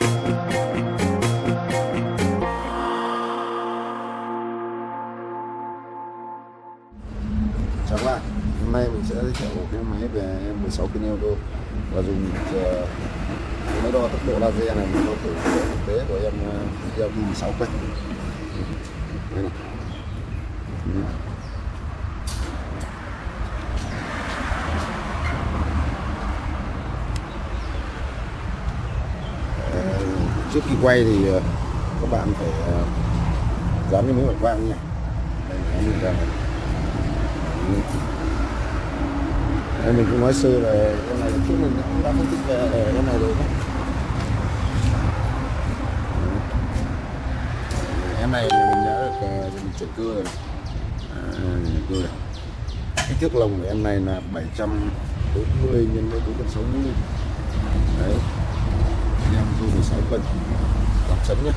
chào các bạn. Hôm nay mình sẽ giới thiệu một cái máy về 16 kg euro và dùng ờ, uh, máy đo tốc độ laser này mình đo thử thực tế của em uh, 16 cây đây này Ừ. Ờ, trước khi quay thì ờ, các bạn phải ờ, dán cái miếng bảo quang nha. Đây mình cũng nói sơ là con này trước mình cũng đã phân tích về ờ, con này rồi em này mình đã được mình chuyển cưa rồi. À, cưa này. kích thước lồng của em này là 740 nhân với 460 đấy. Em thu 16 cân chấm nhé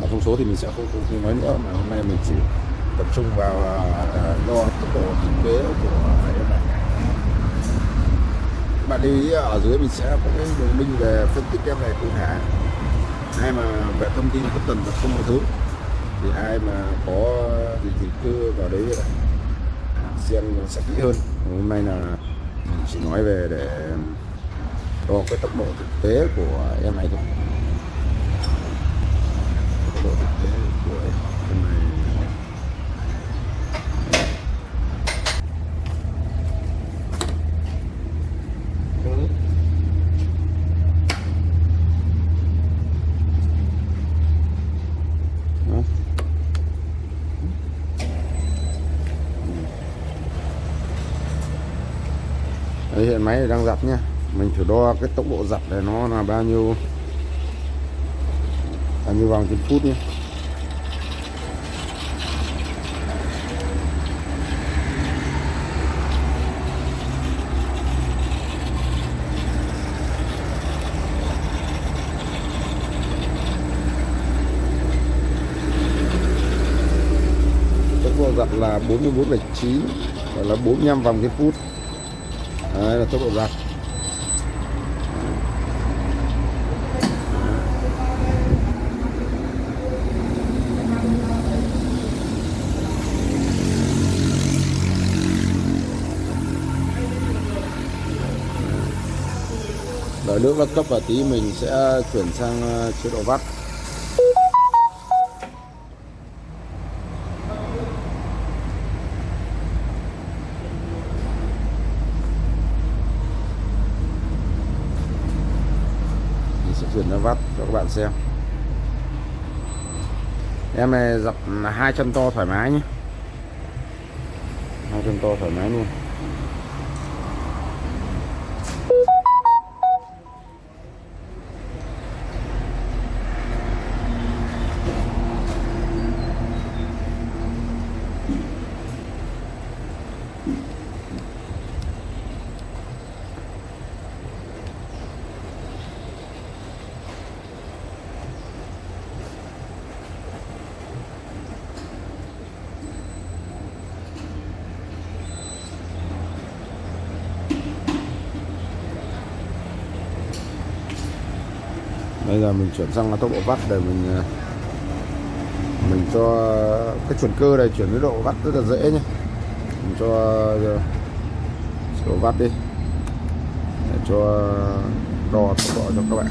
mà thông số thì mình sẽ không, không, không nói nữa mà hôm nay mình chỉ tập trung vào à, à, đo tốc độ thực tế của em này. Các bạn lưu ý ở dưới mình sẽ có cái đường link về phân tích em này cụ thể. Ai mà về thông tin bất tần và không một thứ thì ai mà có gì thì cứ vào đấy là xem sẽ kỹ hơn. Hôm nay là mình chỉ nói về để đo cái tốc độ thực tế của em này thôi. Tốc độ thực tế của em này. Đó. Ừ. Đấy, hiện máy đang dập nhá mình thử đo cái tốc độ giặt này nó là bao nhiêu? Bao nhiêu vòng trên phút nhé tốc độ giặt là 44,9 là 45 vòng trên phút. Đấy là tốc độ giặt nước nó cấp vào tí mình sẽ chuyển sang ờ, chế độ vắt. Mình sẽ chuyển sang vắt cho các bạn xem. Em này dập là hai chân to thoải mái nhé. Hai chân to thoải mái luôn. Bây giờ mình chuyển sang tốc độ vắt để mình ờ, mình cho cái chuyển cơ này chuyển với độ vắt rất là dễ nhé mình cho ờ, độ vắt đi. Để cho đo tốc độ cho các bạn.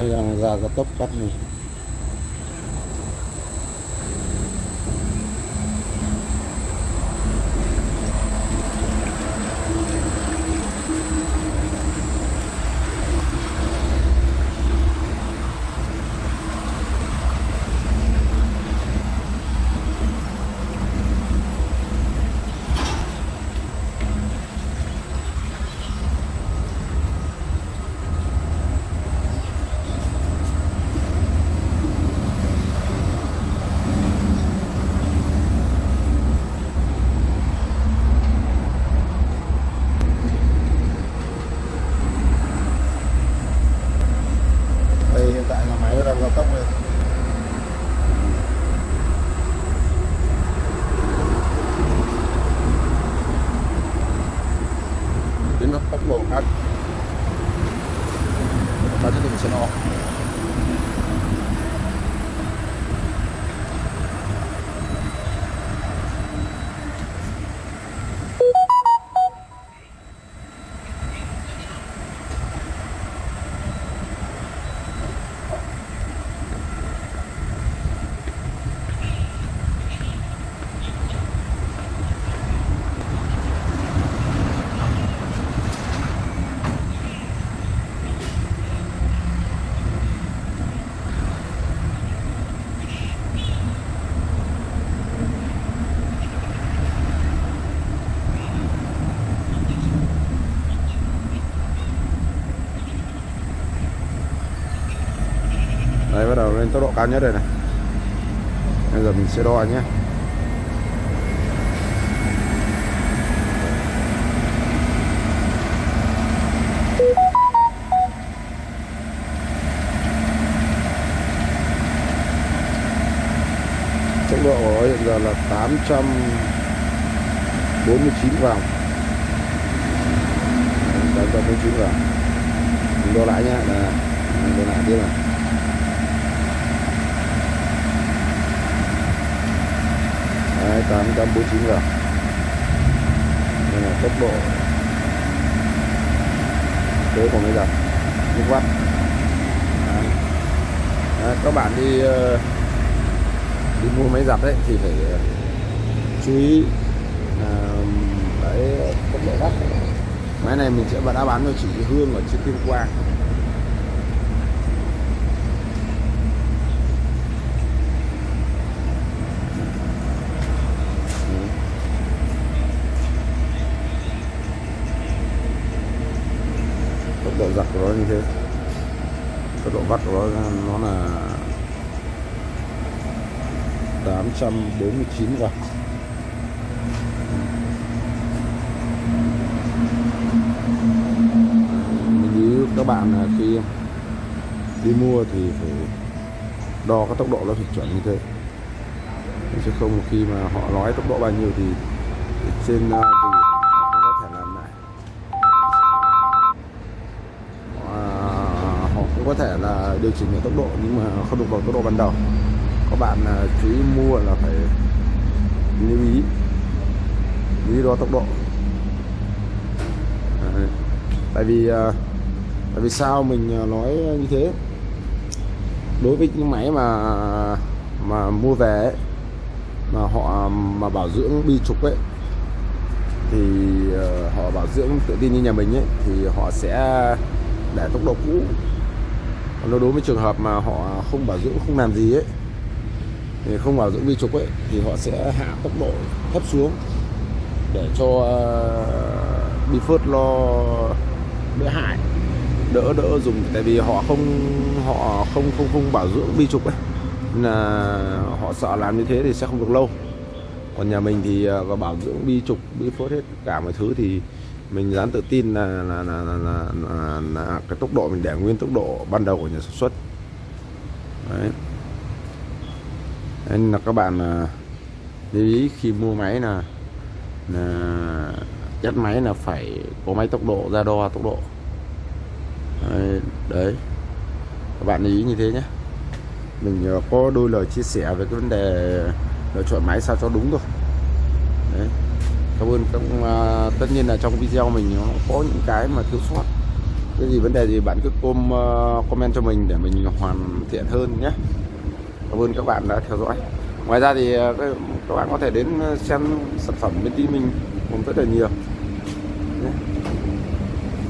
Máy ra cái tốc cắt này lên tốc độ cao nhất rồi này. Bây giờ mình sẽ đo nhé. Tốc độ của hiện giờ là 849 vòng. 849 vòng. Mình đo lại nhé. Là mình đo lại tiếp này. Đấy, 849 giờ. Đây là tốc độ tới của máy giặt nước vắt Đấy. Đấy, các bạn đi ờ, đi mua máy giặt đấy thì phải ờ, chú ý là cái tốc độ vắt máy này mình sẽ đã bán cho chị Hương ở trên Tuyên Quang tốc độ giặt của nó như thế tốc độ vắt của nó nó là 849 quả như các bạn là khi đi mua thì phải đo các tốc độ nó phải chuẩn như thế. Chứ không khi mà họ nói tốc độ bao nhiêu thì trên ờ, thì họ có thể làm lại. Ờ, họ cũng có thể là điều chỉnh được tốc độ nhưng mà không được vào tốc độ ban đầu các bạn à, chú ý mua là phải lưu ý. Lưu ý đo tốc độ. Tại vì à, tại vì sao mình à, nói như thế? Đối với những máy mà mà mua về ấy, mà họ mà bảo dưỡng bi trục ấy thì uh, họ bảo dưỡng tự tin như nhà mình ấy thì họ sẽ để tốc độ cũ. Còn đối với trường hợp mà họ không bảo dưỡng không làm gì ấy thì không bảo dưỡng vi trục ấy thì họ sẽ hạ tốc độ thấp xuống để cho uh, bi phớt lo đỡ hại đỡ đỡ dùng. Tại vì họ không họ không không không bảo dưỡng vi trục ấy. Nên là họ sợ làm như thế thì sẽ không được lâu. Còn nhà mình thì ờ, có bảo dưỡng bi trục bi phốt hết cả mọi thứ thì mình dám tự tin là là, là, là, là, là, là cái tốc độ mình để nguyên tốc độ ban đầu của nhà sản xuất. Đấy nên là các bạn à, lưu ý khi mua máy là, là chất máy là phải có máy tốc độ ra đo tốc độ. Đấy, các bạn lưu ý như thế nhé. Mình à, có đôi lời chia sẻ về cái vấn đề lựa chọn máy sao cho đúng thôi. Đấy. Cảm ơn các uh, tất nhiên là trong video mình nó có những cái mà thiếu sót. Cái gì vấn đề gì bạn cứ com, uh, comment cho mình để mình hoàn thiện hơn nhé cảm ơn các bạn đã theo dõi. Ngoài ra thì ờ, các bạn có thể đến ờ, xem sản phẩm bên tí mình cũng rất là nhiều.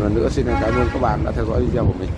Lần nữa xin cảm ơn các bạn đã theo dõi video của mình.